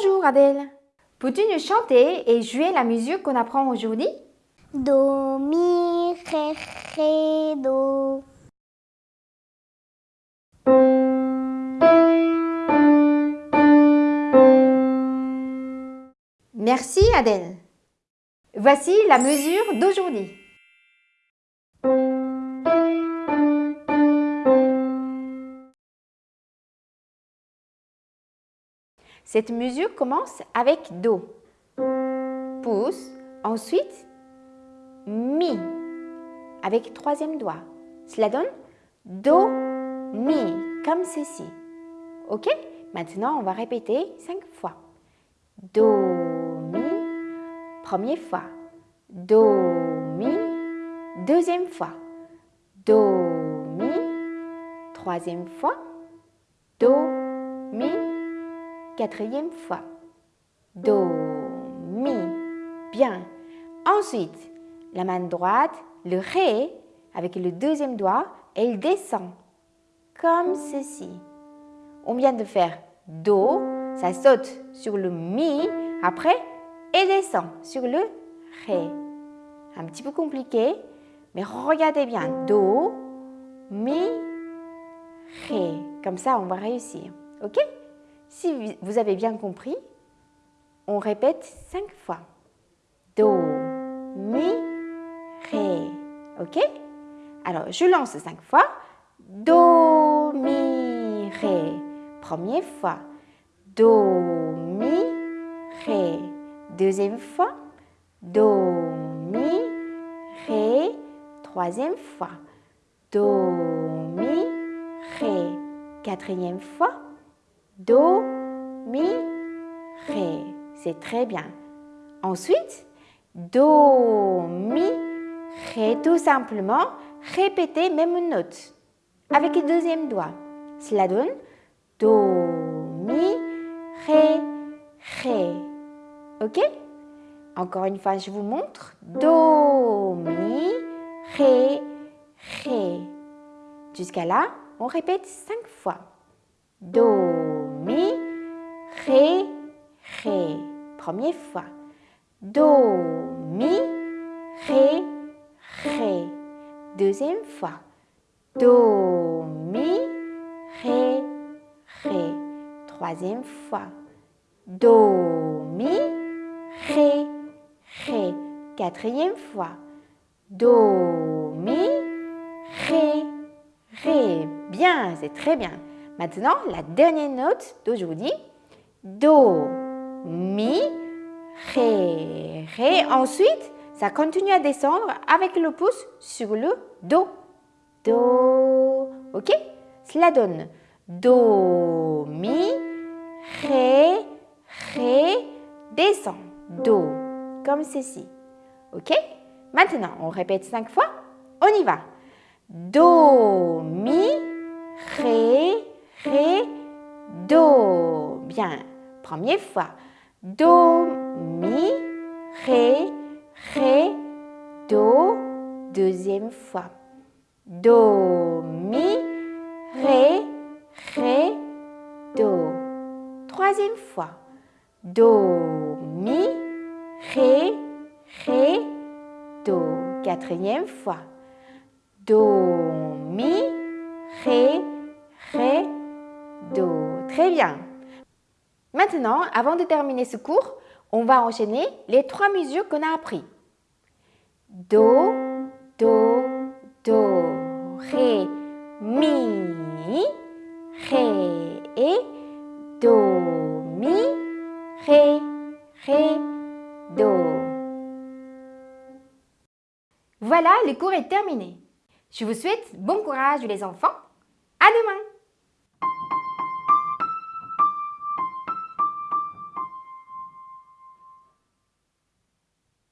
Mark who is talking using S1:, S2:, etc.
S1: Bonjour Adèle. Peux-tu nous chanter et jouer la musique qu'on apprend aujourd'hui?
S2: Do, mi, ré, ré, do.
S1: Merci Adèle. Voici la mesure d'aujourd'hui. Cette mesure commence avec Do. Pouce, ensuite Mi, avec troisième doigt. Cela donne Do, Mi, comme ceci. Ok? Maintenant, on va répéter cinq fois. Do, Mi, première fois. Do, Mi, deuxième fois. Do, Mi, troisième fois. Do, Mi, quatrième fois. Do, Mi. Bien. Ensuite, la main droite, le Ré, avec le deuxième doigt, elle descend. Comme ceci. On vient de faire Do, ça saute sur le Mi, après, et descend sur le Ré. Un petit peu compliqué, mais regardez bien. Do, Mi, Ré. Comme ça, on va réussir. OK? Si vous avez bien compris, on répète cinq fois. Do, Mi, Ré. OK? Alors, je lance cinq fois. Do, Mi, Ré. Première fois. Do, Mi, Ré. Deuxième fois. Do, Mi, Ré. Troisième fois. Do, Mi, Ré. Quatrième fois. Do, Mi, Ré. C'est très bien. Ensuite, Do, Mi, Ré. Tout simplement, répétez même note avec le deuxième doigt. Cela donne Do, Mi, Ré, Ré. Ok? Encore une fois, je vous montre. Do, Mi, Ré, Ré. Jusqu'à là, on répète cinq fois. Do, Mi, Ré, Ré. Première fois. Do, Mi, Ré, Ré. Deuxième fois. Do, Mi, Ré, Ré. Troisième fois. Do, Mi, Ré, Ré. Quatrième fois. Do, Mi, Ré, Ré. Bien, c'est très bien. Maintenant, la dernière note d'aujourd'hui. Do, Mi, Ré, Ré. Ensuite, ça continue à descendre avec le pouce sur le Do. Do. Ok? Cela donne Do, Mi, Ré, Ré, descend. Do. Comme ceci. Ok? Maintenant, on répète cinq fois. On y va. Do, Mi, Première fois. Do, Mi, Ré, Ré, Do. Deuxième fois. Do, Mi, Ré, Ré, Do. Troisième fois. Do, Mi, Ré, Ré, Do. Quatrième fois. Do, Mi, Ré, Ré, Do. Très bien. Maintenant, avant de terminer ce cours, on va enchaîner les trois mesures qu'on a appris. Do, Do, Do, Ré, Mi, Ré et Do, Mi, Ré, Ré, Do. Voilà, le cours est terminé. Je vous souhaite bon courage les enfants.